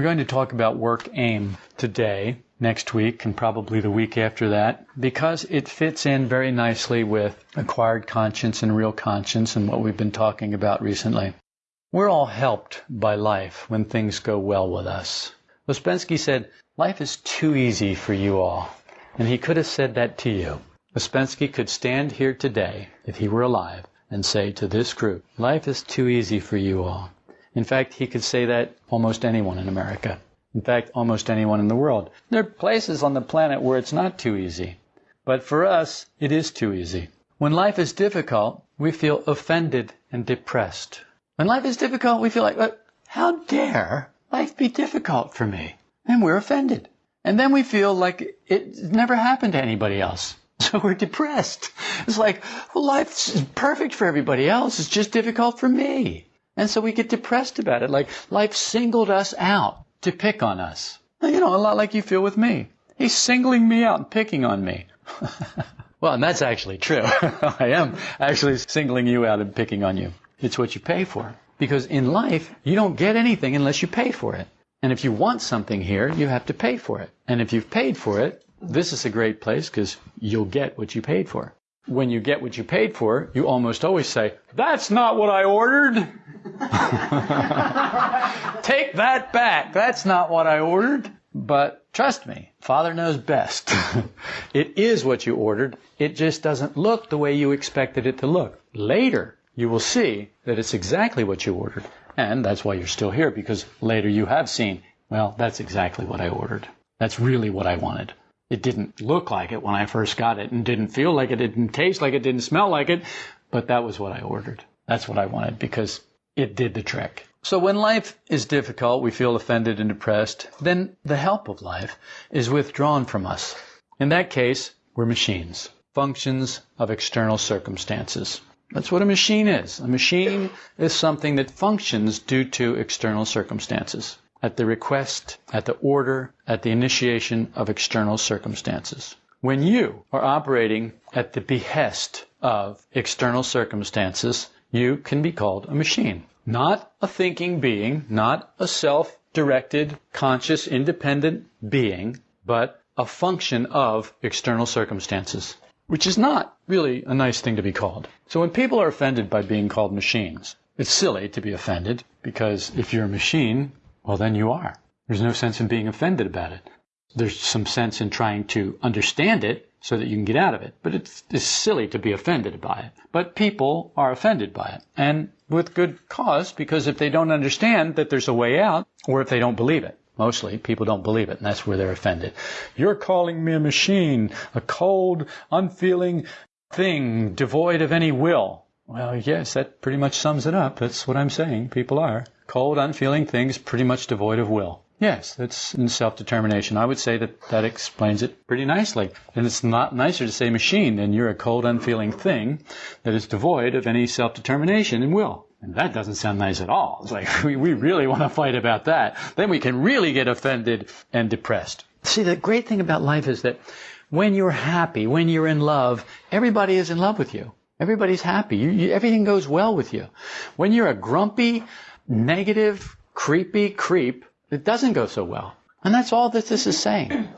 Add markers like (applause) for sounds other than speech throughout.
We're going to talk about work aim today, next week, and probably the week after that, because it fits in very nicely with acquired conscience and real conscience and what we've been talking about recently. We're all helped by life when things go well with us. Ouspensky said, Life is too easy for you all. And he could have said that to you. Ouspensky could stand here today, if he were alive, and say to this group, Life is too easy for you all. In fact, he could say that almost anyone in America. In fact, almost anyone in the world. There are places on the planet where it's not too easy. But for us, it is too easy. When life is difficult, we feel offended and depressed. When life is difficult, we feel like, how dare life be difficult for me? And we're offended. And then we feel like it never happened to anybody else. (laughs) So we're depressed. It's like, well, life's perfect for everybody else. It's just difficult for me. And so we get depressed about it. Like life singled us out to pick on us. You know, a lot like you feel with me. He's singling me out and picking on me. (laughs) well, and that's actually true. (laughs) I am actually singling you out and picking on you. It's what you pay for. Because in life, you don't get anything unless you pay for it. And if you want something here, you have to pay for it. And if you've paid for it, this is a great place because you'll get what you paid for. When you get what you paid for, you almost always say, That's not what I ordered. (laughs) Take that back. That's not what I ordered. But trust me, Father knows best. (laughs) it is what you ordered. It just doesn't look the way you expected it to look. Later, you will see that it's exactly what you ordered. And that's why you're still here, because later you have seen, well, that's exactly what I ordered. That's really what I wanted. It didn't look like it when I first got it, and didn't feel like it, it didn't taste like it, didn't smell like it, but that was what I ordered. That's what I wanted, because it did the trick. So when life is difficult, we feel offended and depressed, then the help of life is withdrawn from us. In that case, we're machines, functions of external circumstances. That's what a machine is. A machine is something that functions due to external circumstances, at the request, at the order, at the initiation of external circumstances. When you are operating at the behest of external circumstances, you can be called a machine. Not a thinking being, not a self-directed, conscious, independent being, but a function of external circumstances which is not really a nice thing to be called. So when people are offended by being called machines, it's silly to be offended because if you're a machine, well, then you are. There's no sense in being offended about it. There's some sense in trying to understand it so that you can get out of it. But it's, it's silly to be offended by it. But people are offended by it. And with good cause, because if they don't understand that there's a way out, or if they don't believe it. Mostly, people don't believe it, and that's where they're offended. You're calling me a machine, a cold, unfeeling thing, devoid of any will. Well, yes, that pretty much sums it up. That's what I'm saying. People are. Cold, unfeeling things, pretty much devoid of will. Yes, that's in self-determination. I would say that that explains it pretty nicely. And it's not nicer to say machine than you're a cold, unfeeling thing that is devoid of any self-determination and will. And that doesn't sound nice at all. It's like, (laughs) we, we really want to fight about that. Then we can really get offended and depressed. See, the great thing about life is that when you're happy, when you're in love, everybody is in love with you. Everybody's happy. You, you, everything goes well with you. When you're a grumpy, negative, creepy creep, it doesn't go so well. And that's all that this is saying.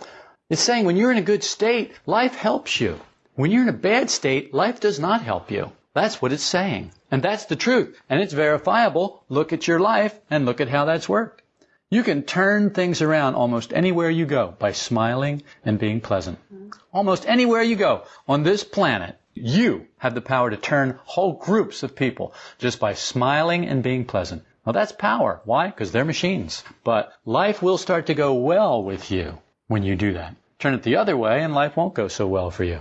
It's saying when you're in a good state, life helps you. When you're in a bad state, life does not help you. That's what it's saying. And that's the truth. And it's verifiable. Look at your life and look at how that's worked. You can turn things around almost anywhere you go by smiling and being pleasant. Almost anywhere you go on this planet, you have the power to turn whole groups of people just by smiling and being pleasant. Well, that's power. Why? Because they're machines. But life will start to go well with you when you do that. Turn it the other way and life won't go so well for you.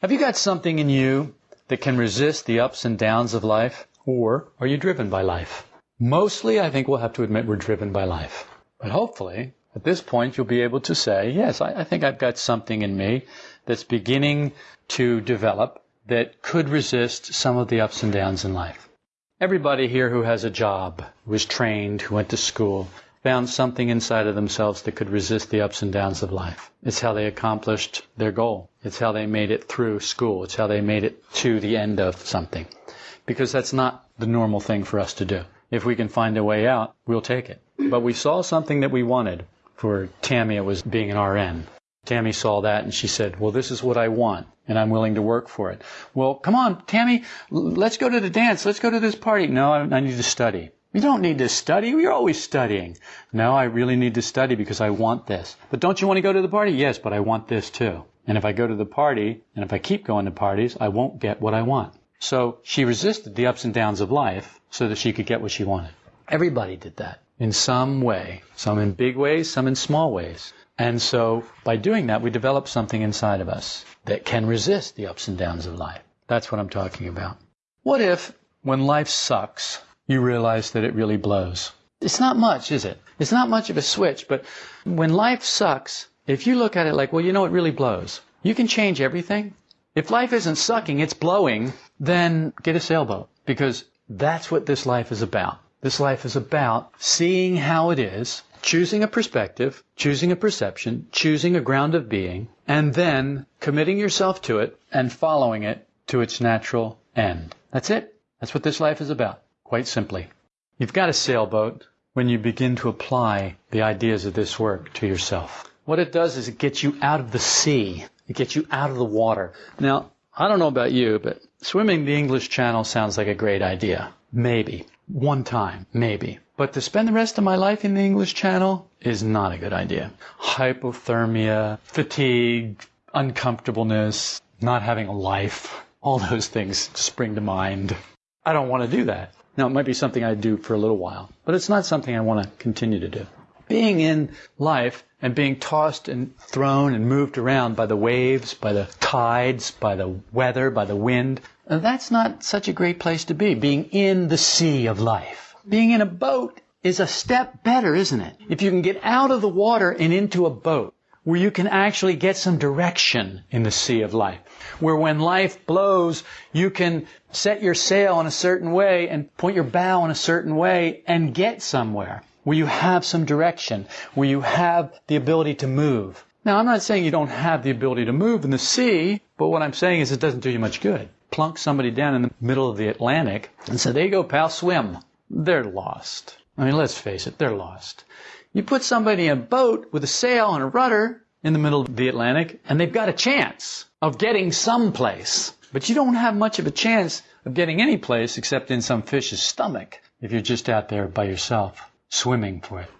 Have you got something in you that can resist the ups and downs of life? Or are you driven by life? Mostly, I think we'll have to admit we're driven by life. But hopefully, at this point, you'll be able to say, yes, I, I think I've got something in me that's beginning to develop that could resist some of the ups and downs in life. Everybody here who has a job, is trained, who went to school, found something inside of themselves that could resist the ups and downs of life. It's how they accomplished their goal. It's how they made it through school. It's how they made it to the end of something. Because that's not the normal thing for us to do. If we can find a way out, we'll take it. But we saw something that we wanted. For Tammy, it was being an RN. Tammy saw that and she said, well, this is what I want and I'm willing to work for it. Well, come on, Tammy, let's go to the dance. Let's go to this party. No, I, need to study. You don't need to study. You're always studying. No, I really need to study because I want this. But don't you want to go to the party? Yes, but I want this too. And if I go to the party and if I keep going to parties, I won't get what I want. So she resisted the ups and downs of life so that she could get what she wanted. Everybody did that in some way. Some in big ways, some in small ways. And so by doing that, we develop something inside of us that can resist the ups and downs of life. That's what I'm talking about. What if, when life sucks, you realize that it really blows? It's not much, is it? It's not much of a switch, but when life sucks, if you look at it like, well, you know, it really blows, you can change everything. If life isn't sucking, it's blowing, then get a sailboat because that's what this life is about. This life is about seeing how it is, choosing a perspective, choosing a perception, choosing a ground of being, and then committing yourself to it and following it to its natural end. That's it. That's what this life is about, quite simply. You've got a sailboat when you begin to apply the ideas of this work to yourself. What it does is it gets you out of the sea. It gets you out of the water. Now, I don't know about you, but swimming the English Channel sounds like a great idea. Maybe. One time. Maybe. But to spend the rest of my life in the English Channel is not a good idea. Hypothermia, fatigue, uncomfortableness, not having a life, all those things spring to mind. I don't want to do that. Now, it might be something I do for a little while, but it's not something I want to continue to do. Being in life and being tossed and thrown and moved around by the waves, by the tides, by the weather, by the wind, that's not such a great place to be, being in the sea of life. Being in a boat is a step better, isn't it? If you can get out of the water and into a boat where you can actually get some direction in the sea of life. Where when life blows, you can set your sail in a certain way and point your bow in a certain way and get somewhere. Where you have some direction. Where you have the ability to move. Now, I'm not saying you don't have the ability to move in the sea, but what I'm saying is it doesn't do you much good. Plunk somebody down in the middle of the Atlantic and say, there you go, pal, swim they're lost. I mean, let's face it, they're lost. You put somebody in a boat with a sail and a rudder in the middle of the Atlantic, and they've got a chance of getting someplace. But you don't have much of a chance of getting any place except in some fish's stomach if you're just out there by yourself, swimming for it.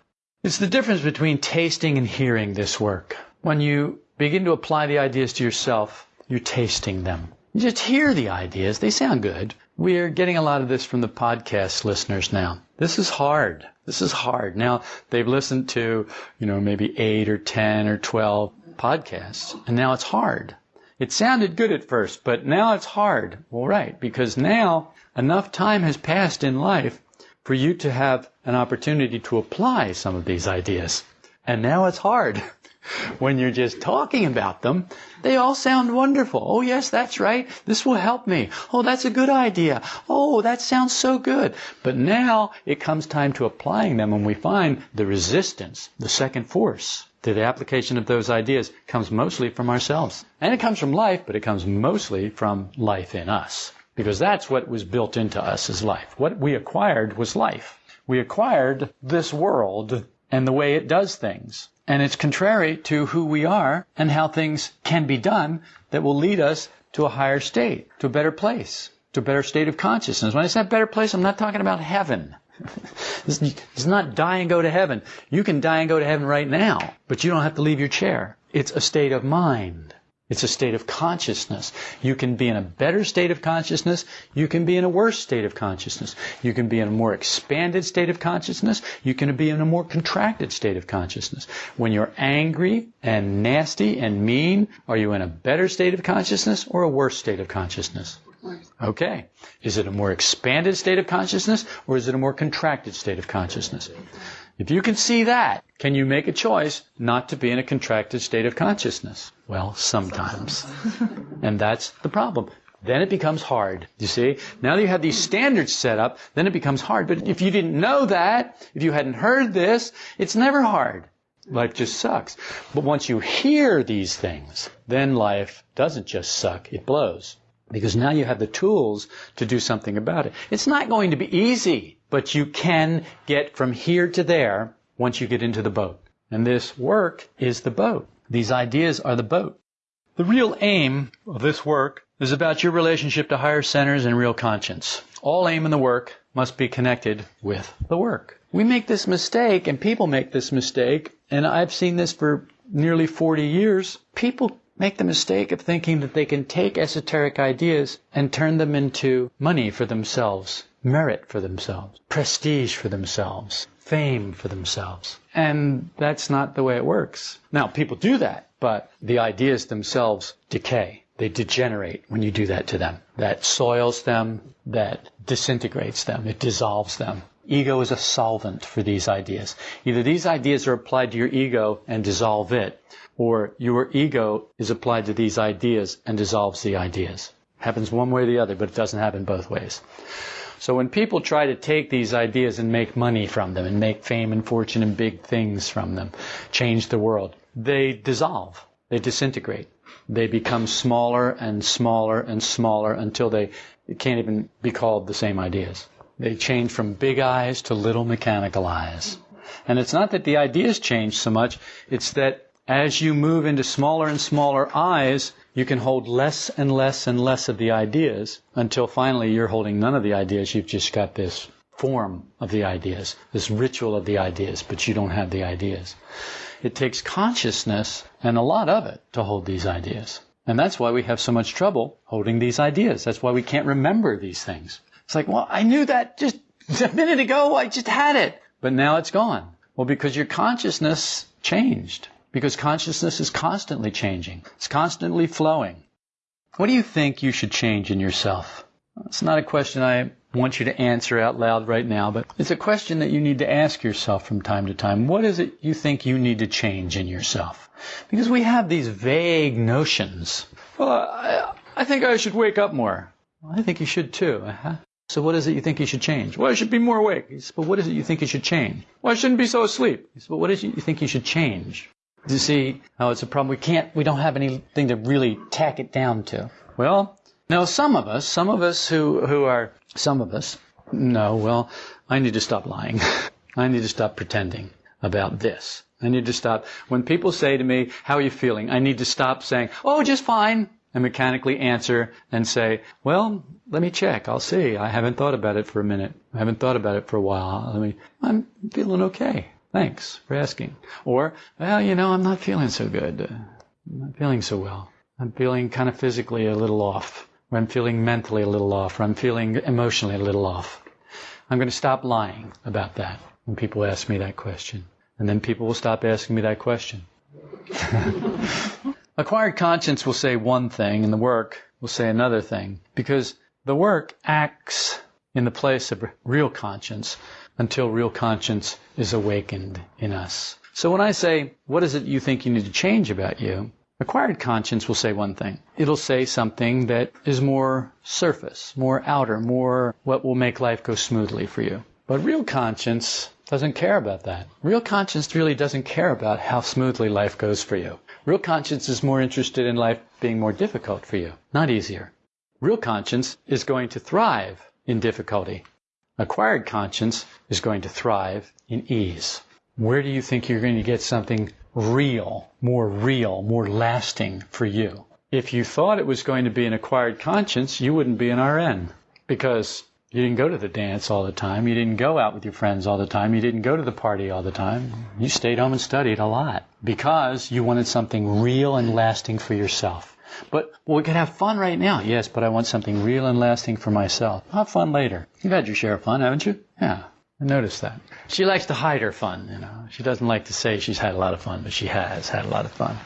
It's the difference between tasting and hearing this work. When you begin to apply the ideas to yourself, you're tasting them. Just hear the ideas, they sound good, we're getting a lot of this from the podcast listeners now. This is hard. This is hard. Now, they've listened to, you know, maybe eight or 10 or 12 podcasts, and now it's hard. It sounded good at first, but now it's hard. Well, right, because now enough time has passed in life for you to have an opportunity to apply some of these ideas. And now it's hard. (laughs) (laughs) when you're just talking about them, they all sound wonderful. Oh, yes, that's right. This will help me. Oh, that's a good idea. Oh, that sounds so good. But now it comes time to applying them and we find the resistance, the second force to the application of those ideas comes mostly from ourselves. And it comes from life, but it comes mostly from life in us. Because that's what was built into us as life. What we acquired was life. We acquired this world and the way it does things. And it's contrary to who we are and how things can be done that will lead us to a higher state, to a better place, to a better state of consciousness. When I say better place, I'm not talking about heaven. (laughs) it's not die and go to heaven. You can die and go to heaven right now, but you don't have to leave your chair. It's a state of mind. It's a state of consciousness. You can be in a better state of consciousness. You can be in a worse state of consciousness. You can be in a more expanded state of consciousness. You can be in a more contracted state of consciousness. When you're angry and nasty and mean, are you in a better state of consciousness or a worse state of consciousness? Okay. Is it a more expanded state of consciousness or is it a more contracted state of consciousness? If you can see that, can you make a choice not to be in a contracted state of consciousness? Well, sometimes. and that's the problem. Then it becomes hard. You see? Now that you have these standards set up, then it becomes hard. But if you didn't know that, if you hadn't heard this, it's never hard. Life just sucks. But once you hear these things, then life doesn't just suck, it blows. Because now you have the tools to do something about it. It's not going to be easy, but you can get from here to there once you get into the boat. And this work is the boat. These ideas are the boat. The real aim of this work is about your relationship to higher centers and real conscience. All aim in the work must be connected with the work. We make this mistake, and people make this mistake, and I've seen this for nearly 40 years. People make the mistake of thinking that they can take esoteric ideas and turn them into money for themselves, merit for themselves, prestige for themselves, fame for themselves. And that's not the way it works. Now, people do that, but the ideas themselves decay. They degenerate when you do that to them. That soils them, that disintegrates them, it dissolves them. Ego is a solvent for these ideas. Either these ideas are applied to your ego and dissolve it, or your ego is applied to these ideas and dissolves the ideas. Happens one way or the other, but it doesn't happen both ways. So when people try to take these ideas and make money from them and make fame and fortune and big things from them, change the world, they dissolve. They disintegrate. They become smaller and smaller and smaller until they can't even be called the same ideas. They change from big I's to little mechanical I's. And it's not that the ideas change so much, it's that as you move into smaller and smaller I's, you can hold less and less and less of the ideas until finally you're holding none of the ideas. You've just got this form of the ideas, this ritual of the ideas, but you don't have the ideas. It takes consciousness and a lot of it to hold these ideas. And that's why we have so much trouble holding these ideas. That's why we can't remember these things. It's like, well, I knew that just (laughs) a minute ago. I just had it. But now it's gone. Well, because your consciousness changed because consciousness is constantly changing. It's constantly flowing. What do you think you should change in yourself? It's not a question I want you to answer out loud right now, but it's a question that you need to ask yourself from time to time. What is it you think you need to change in yourself? Because we have these vague notions. Well, I, I think I should wake up more. Well, I think you should too. Uh-huh. So what is it you think you should change? Well, I should be more awake. He but what is it you think you should change? Well, I shouldn't be so asleep. He but what is it you think you should change? You see how it's a problem? We can't, we don't have anything to really tack it down to. Well, now some of us, some of us who, who are, some of us, no, well, I need to stop lying. (laughs) I need to stop pretending about this. I need to stop. When people say to me, how are you feeling? I need to stop saying, oh, just fine. And mechanically answer and say, well, let me check. I'll see. I haven't thought about it for a minute. I haven't thought about it for a while. Let me, I'm feeling okay. Thanks for asking. Or, well, you know, I'm not feeling so good. Uh, I'm not feeling so well. I'm feeling kind of physically a little off. Or I'm feeling mentally a little off. Or I'm feeling emotionally a little off. I'm going to stop lying about that when people ask me that question. And then people will stop asking me that question. (laughs) Acquired conscience will say one thing and the work will say another thing because the work acts in the place of real conscience until real conscience is awakened in us. So when I say, what is it you think you need to change about you? Acquired conscience will say one thing. It'll say something that is more surface, more outer, more what will make life go smoothly for you. But real conscience doesn't care about that. Real conscience really doesn't care about how smoothly life goes for you. Real conscience is more interested in life being more difficult for you, not easier. Real conscience is going to thrive in difficulty. Acquired conscience is going to thrive in ease. Where do you think you're going to get something real, more real, more lasting for you? If you thought it was going to be an acquired conscience, you wouldn't be an RN because you didn't go to the dance all the time. You didn't go out with your friends all the time. You didn't go to the party all the time. You stayed home and studied a lot because you wanted something real and lasting for yourself. But we can have fun right now. Yes, but I want something real and lasting for myself. Have fun later. You've had your share of fun, haven't you? Yeah. I noticed that. She likes to hide her fun, you know. She doesn't like to say she's had a lot of fun, but she has had a lot of fun.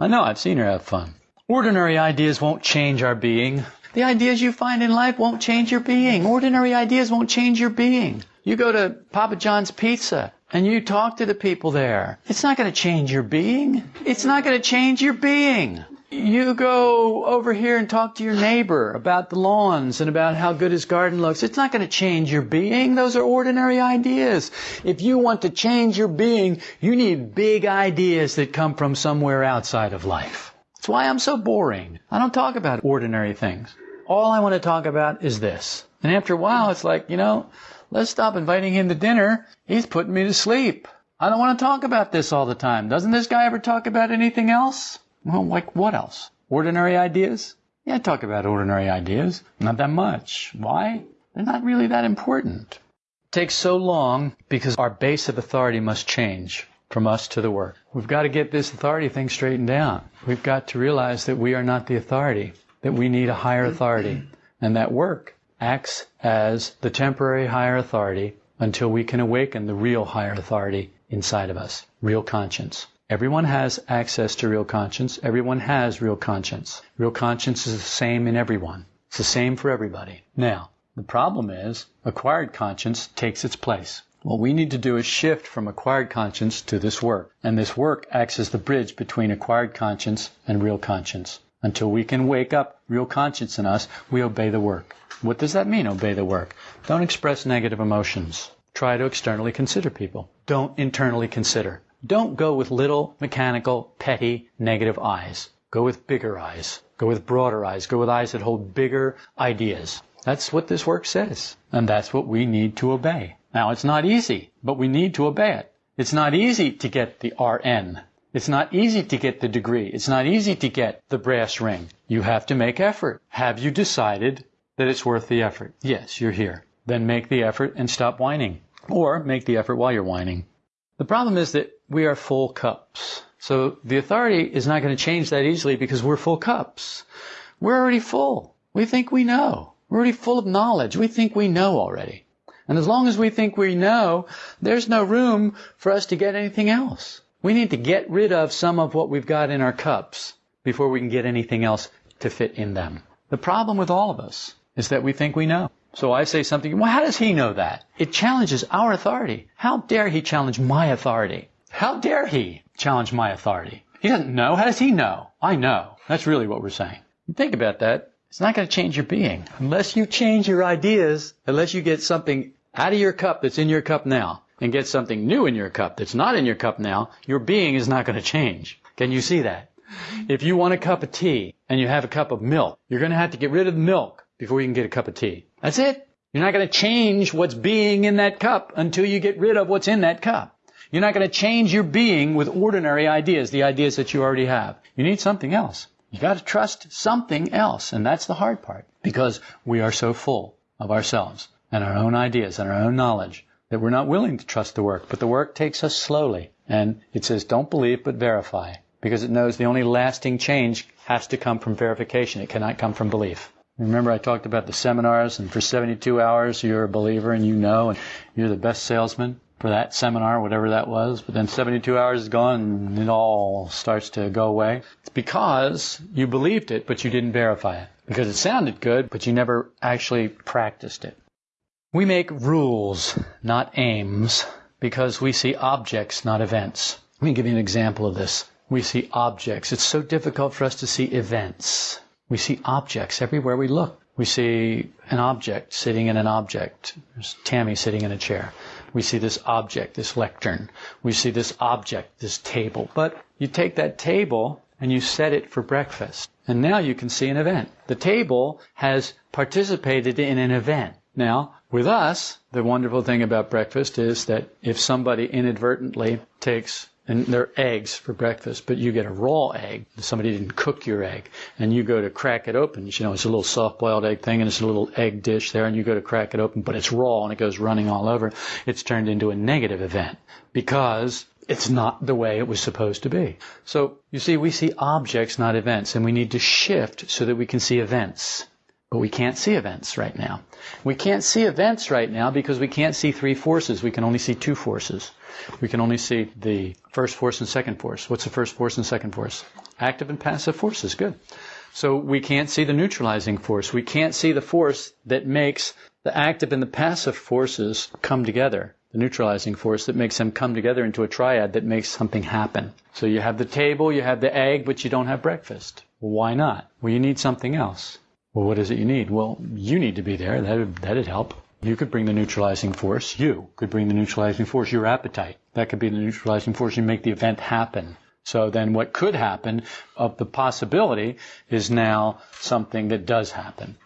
I know, I've seen her have fun. Ordinary ideas won't change our being. The ideas you find in life won't change your being. Ordinary ideas won't change your being. You go to Papa John's Pizza and you talk to the people there. It's not going to change your being. It's not going to change your being. You go over here and talk to your neighbor about the lawns and about how good his garden looks. It's not going to change your being. Those are ordinary ideas. If you want to change your being, you need big ideas that come from somewhere outside of life. That's why I'm so boring. I don't talk about ordinary things. all I want to talk about is this. And after a while, it's like, you know, let's stop inviting him to dinner. He's putting me to sleep. I don't want to talk about this all the time. Doesn't this guy ever talk about anything else? Well, like what else? Ordinary ideas? Yeah, I talk about ordinary ideas. Not that much. Why? They're not really that important. It takes so long because our base of authority must change from us to the work. We've got to get this authority thing straightened out. We've got to realize that we are not the authority, that we need a higher authority. And that work acts as the temporary higher authority until we can awaken the real higher authority inside of us, real conscience. Everyone has access to real conscience. Everyone has real conscience. Real conscience is the same in everyone. It's the same for everybody. Now, the problem is acquired conscience takes its place. What we need to do is shift from acquired conscience to this work. And this work acts as the bridge between acquired conscience and real conscience. Until we can wake up real conscience in us, we obey the work. What does that mean, obey the work? Don't express negative emotions. Try to externally consider people. Don't internally consider. Don't go with little, mechanical, petty, negative I's. Go with bigger I's. Go with broader I's. Go with I's that hold bigger ideas. That's what this work says. And that's what we need to obey. Now, it's not easy, but we need to obey it. It's not easy to get the RN. It's not easy to get the degree. It's not easy to get the brass ring. You have to make effort. Have you decided that it's worth the effort? Yes, you're here. Then make the effort and stop whining. Or make the effort while you're whining. The problem is that we are full cups. So the authority is not going to change that easily because we're full cups. We're already full. We think we know. We're already full of knowledge. We think we know already. And as long as we think we know, there's no room for us to get anything else. We need to get rid of some of what we've got in our cups before we can get anything else to fit in them. The problem with all of us is that we think we know. So I say something, well, how does he know that? It challenges our authority. How dare he challenge my authority? How dare he challenge my authority? He doesn't know. How does he know? I know. That's really what we're saying. Think about that. It's not going to change your being. Unless you change your ideas, unless you get something out of your cup that's in your cup now and get something new in your cup that's not in your cup now, your being is not going to change. Can you see that? If you want a cup of tea and you have a cup of milk, you're going to have to get rid of the milk before you can get a cup of tea. That's it. You're not going to change what's being in that cup until you get rid of what's in that cup. You're not going to change your being with ordinary ideas, the ideas that you already have. You need something else. You got to trust something else, and that's the hard part because we are so full of ourselves and our own ideas and our own knowledge that we're not willing to trust the work. But the work takes us slowly. And it says, don't believe, but verify. Because it knows the only lasting change has to come from verification. It cannot come from belief. Remember I talked about the seminars and for 72 hours you're a believer and you know and you're the best salesman for that seminar, whatever that was. But then 72 hours is gone and it all starts to go away. It's because you believed it, but you didn't verify it. Because it sounded good, but you never actually practiced it. We make rules, not aims, because we see objects, not events. Let me give you an example of this. We see objects. It's so difficult for us to see events. We see objects everywhere we look. We see an object sitting in an object. There's Tammy sitting in a chair. We see this object, this lectern. We see this object, this table. But you take that table and you set it for breakfast. And now you can see an event. The table has participated in an event. Now, with us, the wonderful thing about breakfast is that if somebody inadvertently takes and they're eggs for breakfast, but you get a raw egg. Somebody didn't cook your egg, and you go to crack it open. You know, it's a little soft-boiled egg thing, and it's a little egg dish there, and you go to crack it open, but it's raw and it goes running all over. It's turned into a negative event because it's not the way it was supposed to be. So you see, we see objects, not events, and we need to shift so that we can see events. But we can't see events right now. We can't see events right now because we can't see three forces. We can only see two forces. We can only see the first force and second force. What's the first force and second force? Active and passive forces. Good. So we can't see the neutralizing force. We can't see the force that makes the active and the passive forces come together. The neutralizing force that makes them come together into a triad that makes something happen. So you have the table, you have the egg, but you don't have breakfast. Why not? Well, you need something else. Well, what is it you need? Well, you need to be there. That'd, that'd help. You could bring the neutralizing force. You could bring the neutralizing force, your appetite. That could be the neutralizing force. You make the event happen. So then what could happen of the possibility is now something that does happen.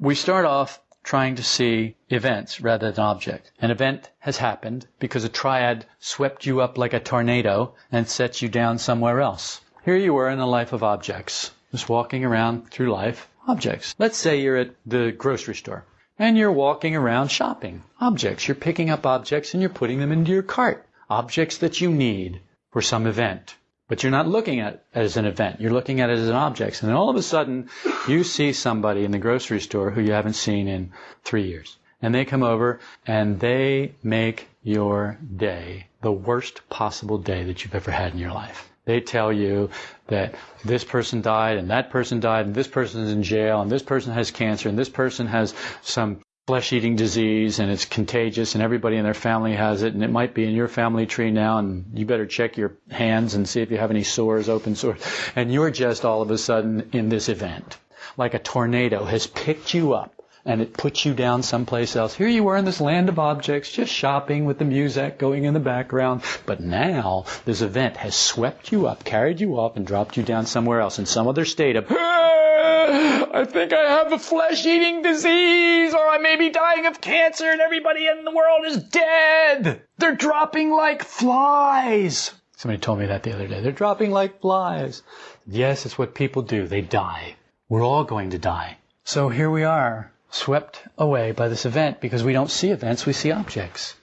we start off trying to see events rather than objects. An event has happened because a triad swept you up like a tornado and set you down somewhere else. Here you were in a life of objects, just walking around through life, objects. Let's say you're at the grocery store and you're walking around shopping. Objects. You're picking up objects and you're putting them into your cart. Objects that you need for some event. But you're not looking at it as an event. You're looking at it as an object. And then all of a sudden, you see somebody in the grocery store who you haven't seen in three years. And they come over and they make your day the worst possible day that you've ever had in your life. They tell you that this person died and that person died and this person is in jail and this person has cancer and this person has some flesh eating disease and it's contagious and everybody in their family has it and it might be in your family tree now and you better check your hands and see if you have any sores, open sores. And you're just all of a sudden in this event. Like a tornado has picked you up and it puts you down someplace else. Here you are in this land of objects, just shopping with the music going in the background. But now this event has swept you up, carried you off, and dropped you down somewhere else in some other state of, ah, I think I have a flesh eating disease, or I may be dying of cancer, and everybody in the world is dead. They're dropping like flies. Somebody told me that the other day. They're dropping like flies. Yes, it's what people do. They die. We're all going to die. So here we are, swept away by this event because we don't see events, we see objects.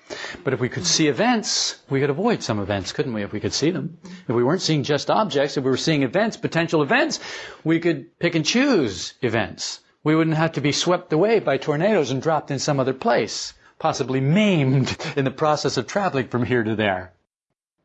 But if we could see events, we could avoid some events, couldn't we, if we could see them? If we weren't seeing just objects, if we were seeing events, potential events, we could pick and choose events. We wouldn't have to be swept away by tornadoes and dropped in some other place, possibly maimed (laughs) in the process of traveling from here to there.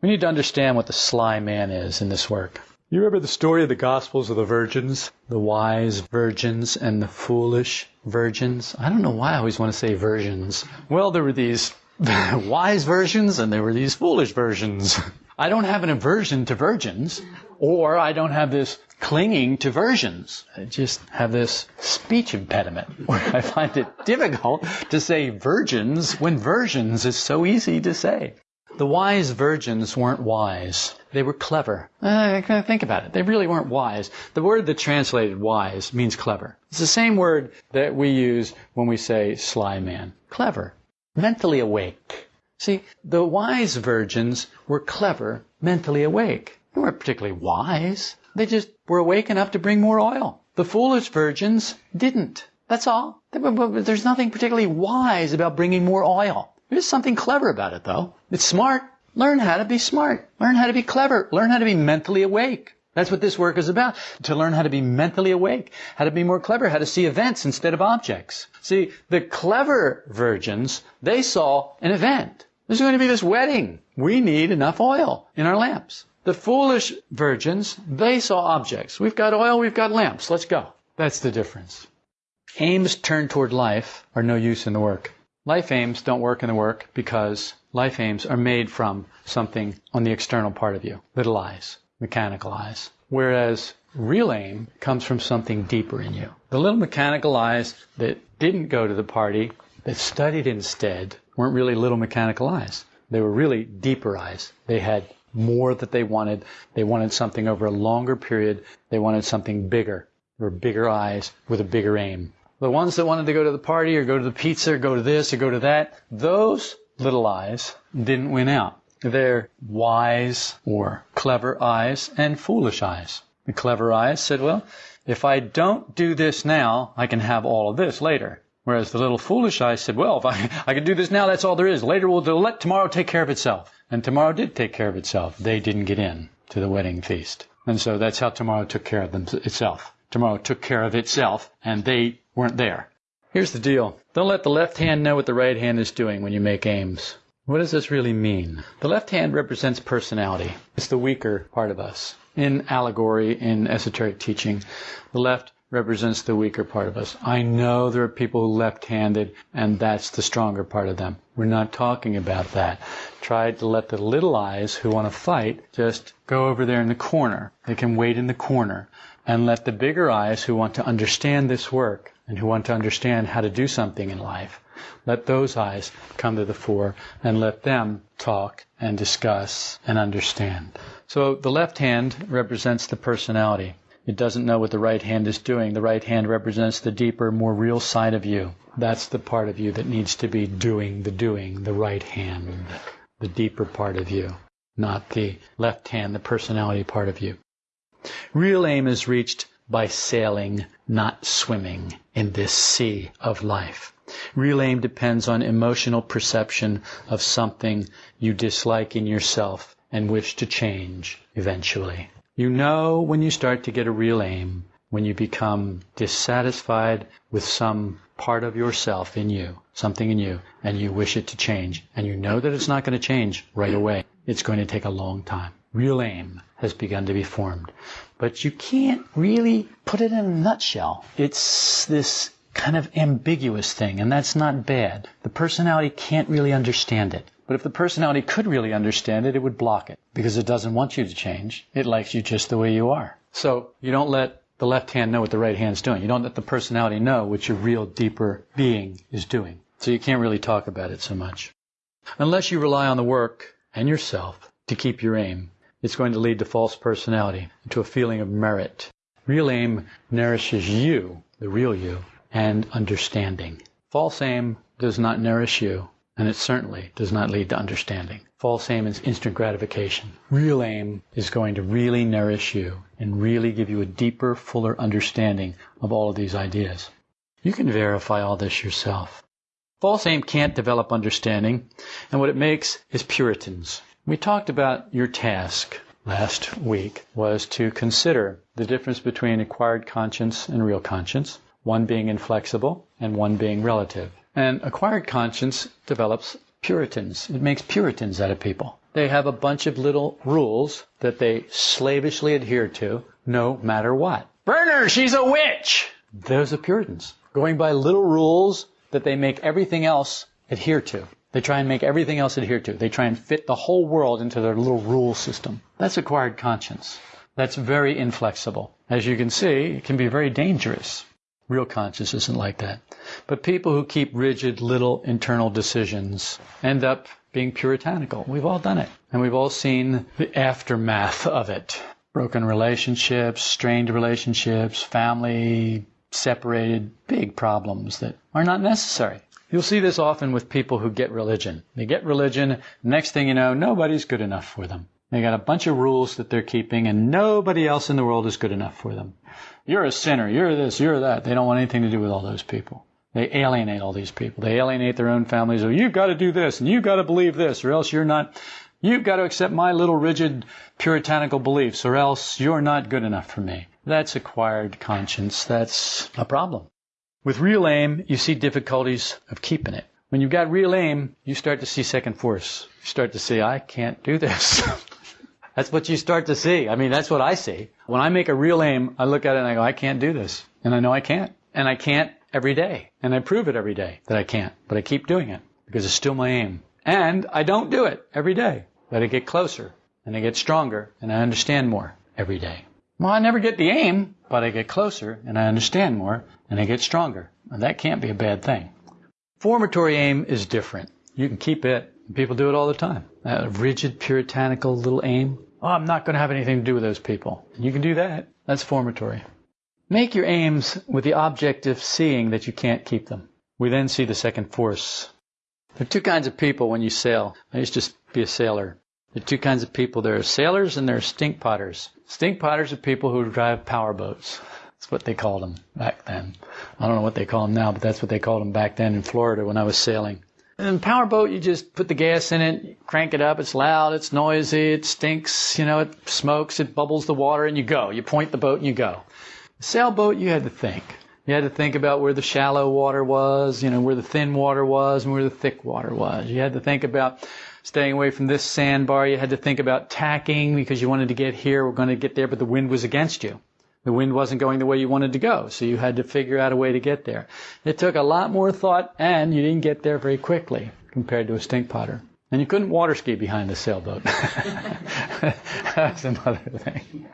We need to understand what the sly man is in this work. You remember the story of the Gospels of the virgins? The wise virgins and the foolish virgins? I don't know why I always want to say virgins. Well, there were these (laughs) wise versions and there were these foolish versions. I don't have an aversion to virgins, or I don't have this clinging to versions. I just have this speech impediment where (laughs) I find it difficult to say virgins when versions is so easy to say. The wise virgins weren't wise. They were clever. Uh, think about it. They really weren't wise. The word that translated wise means clever. It's the same word that we use when we say sly man. Clever. Mentally awake. See, the wise virgins were clever, mentally awake. They weren't particularly wise. They just were awake enough to bring more oil. The foolish virgins didn't. That's all. There's nothing particularly wise about bringing more oil. There's something clever about it, though. It's smart. Learn how to be smart. Learn how to be clever. Learn how to be mentally awake. That's what this work is about. To learn how to be mentally awake, how to be more clever, how to see events instead of objects. See, the clever virgins, they saw an event. There's going to be this wedding. We need enough oil in our lamps. The foolish virgins, they saw objects. We've got oil, we've got lamps. Let's go. That's the difference. Aims turned toward life are no use in the work. Life aims don't work in the work because life aims are made from something on the external part of you, little I's, mechanical I's. Whereas real aim comes from something deeper in you. The little mechanical I's that didn't go to the party, that studied instead, weren't really little mechanical I's. They were really deeper I's. They had more that they wanted. They wanted something over a longer period. They wanted something bigger. They were bigger I's with a bigger aim. The ones that wanted to go to the party or go to the pizza or go to this or go to that, those little I's didn't win out. They're wise or clever I's and foolish I's. The clever I's said, well, if I don't do this now, I can have all of this later. Whereas the little foolish I's said, well, if I, (laughs) I can do this now, that's all there is. Later we'll let tomorrow take care of itself. And tomorrow did take care of itself. They didn't get in to the wedding feast. And so that's how tomorrow took care of them, itself. Tomorrow took care of itself, and they weren't there. Here's the deal. Don't let the left hand know what the right hand is doing when you make aims. What does this really mean? The left hand represents personality. It's the weaker part of us. In allegory, in esoteric teaching, the left represents the weaker part of us. I know there are people left-handed and that's the stronger part of them. We're not talking about that. Try to let the little I's who want to fight just go over there in the corner. They can wait in the corner and let the bigger I's who want to understand this work and who want to understand how to do something in life, let those I's come to the fore and let them talk and discuss and understand. So the left hand represents the personality. It doesn't know what the right hand is doing. The right hand represents the deeper, more real side of you. That's the part of you that needs to be doing the doing, the right hand, the deeper part of you, not the left hand, the personality part of you. Real aim is reached by sailing, not swimming in this sea of life. Real aim depends on emotional perception of something you dislike in yourself and wish to change eventually. You know when you start to get a real aim, when you become dissatisfied with some part of yourself in you, something in you, and you wish it to change, and you know that it's not going to change right away. It's going to take a long time. Real aim has begun to be formed. But you can't really put it in a nutshell. It's this kind of ambiguous thing, and that's not bad. The personality can't really understand it. But if the personality could really understand it, it would block it because it doesn't want you to change. It likes you just the way you are. So you don't let the left hand know what the right hand's doing. You don't let the personality know what your real deeper being is doing. So you can't really talk about it so much. Unless you rely on the work and yourself to keep your aim, it's going to lead to false personality, to a feeling of merit. Real aim nourishes you, the real you, and understanding. False aim does not nourish you, and it certainly does not lead to understanding. False aim is instant gratification. Real aim is going to really nourish you and really give you a deeper, fuller understanding of all of these ideas. You can verify all this yourself. False aim can't develop understanding, and what it makes is Puritans. We talked about your task last week was to consider the difference between acquired conscience and real conscience one being inflexible and one being relative. And acquired conscience develops Puritans. It makes Puritans out of people. They have a bunch of little rules that they slavishly adhere to no matter what. Burn her, she's a witch! Those are Puritans. Going by little rules that they make everything else adhere to. They try and make everything else adhere to. They try and fit the whole world into their little rule system. That's acquired conscience. That's very inflexible. As you can see, it can be very dangerous. Real conscience isn't like that. But people who keep rigid little internal decisions end up being puritanical. We've all done it. And we've all seen the aftermath of it. Broken relationships, strained relationships, family separated, big problems that are not necessary. You'll see this often with people who get religion. They get religion, next thing you know, nobody's good enough for them. They got a bunch of rules that they're keeping and nobody else in the world is good enough for them. You're a sinner. You're this. You're that. They don't want anything to do with all those people. They alienate all these people. They alienate their own families. Oh, you've got to do this and you've got to believe this or else you're not, you've got to accept my little rigid puritanical beliefs or else you're not good enough for me. That's acquired conscience. That's a problem. With real aim, you see difficulties of keeping it. When you've got real aim, you start to see second force. You start to see, I can't do this. (laughs) That's what you start to see. I mean, that's what I see. When I make a real aim, I look at it and I go, I can't do this. And I know I can't. And I can't every day. And I prove it every day that I can't. But I keep doing it because it's still my aim. And I don't do it every day. But I get closer and I get stronger and I understand more every day. Well, I never get the aim, but I get closer and I understand more and I get stronger. And that can't be a bad thing. Formatory aim is different. You can keep it People do it all the time. A rigid, puritanical little aim. Oh, I'm not going to have anything to do with those people. You can do that. That's formatory. Make your aims with the object of seeing that you can't keep them. We then see the second force. There are two kinds of people when you sail. I used to be a sailor. There are two kinds of people. There are sailors and there are stink potters. Stink potters are people who drive power boats. That's what they called them back then. I don't know what they call them now, but that's what they called them back then in Florida when I was sailing. And powerboat, you just put the gas in it, crank it up. It's loud, it's noisy, it stinks, you know, it smokes, it bubbles the water, and you go. You point the boat and you go. sailboat, you had to think. You had to think about where the shallow water was, you know, where the thin water was and where the thick water was. You had to think about staying away from this sandbar. You had to think about tacking because you wanted to get here. We're going to get there, but the wind was against you the wind wasn't going the way you wanted to go, so you had to figure out a way to get there. It took a lot more thought, and you didn't get there very quickly compared to a stink potter. And you couldn't water ski behind the sailboat. (laughs) That's another thing.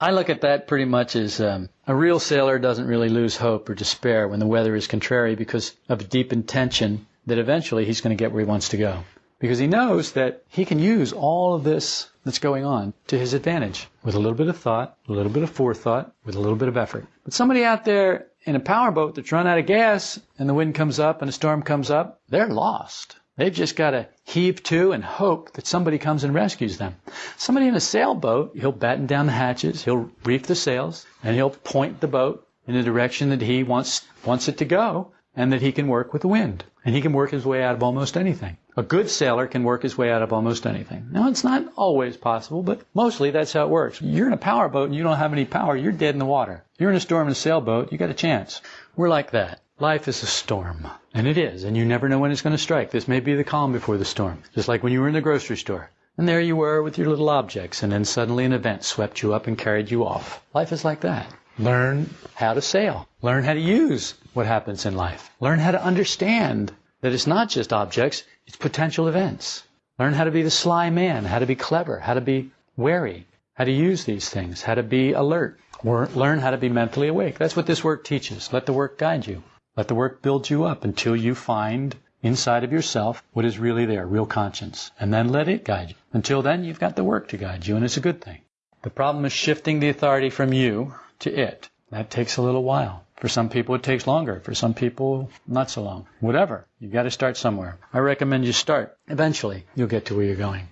I look at that pretty much as um, a real sailor doesn't really lose hope or despair when the weather is contrary because of a deep intention that eventually he's going to get where he wants to go. Because he knows that he can use all of this that's going on to his advantage with a little bit of thought, a little bit of forethought, with a little bit of effort. But somebody out there in a powerboat that's run out of gas and the wind comes up and a storm comes up, they're lost. They've just got to heave to and hope that somebody comes and rescues them. Somebody in a sailboat, he'll batten down the hatches, he'll reef the sails, and he'll point the boat in the direction that he wants wants it to go, and that he can work with the wind. And he can work his way out of almost anything. A good sailor can work his way out of almost anything. Now, it's not always possible, but mostly that's how it works. You're in a powerboat and you don't have any power, you're dead in the water. You're in a storm in a sailboat, you got a chance. We're like that. Life is a storm. And it is. And you never know when it's going to strike. This may be the calm before the storm. Just like when you were in the grocery store. And there you were with your little objects. And then suddenly an event swept you up and carried you off. Life is like that. Learn how to sail. Learn how to use what happens in life. Learn how to understand that it's not just objects, it's potential events. Learn how to be the sly man, how to be clever, how to be wary, how to use these things, how to be alert. Learn how to be mentally awake. That's what this work teaches. Let the work guide you. Let the work build you up until you find inside of yourself what is really there, real conscience. And then let it guide you. Until then, you've got the work to guide you, and it's a good thing. The problem is shifting the authority from you to it. That takes a little while. For some people, it takes longer. For some people, not so long. Whatever. You've got to start somewhere. I recommend you start. Eventually, you'll get to where you're going.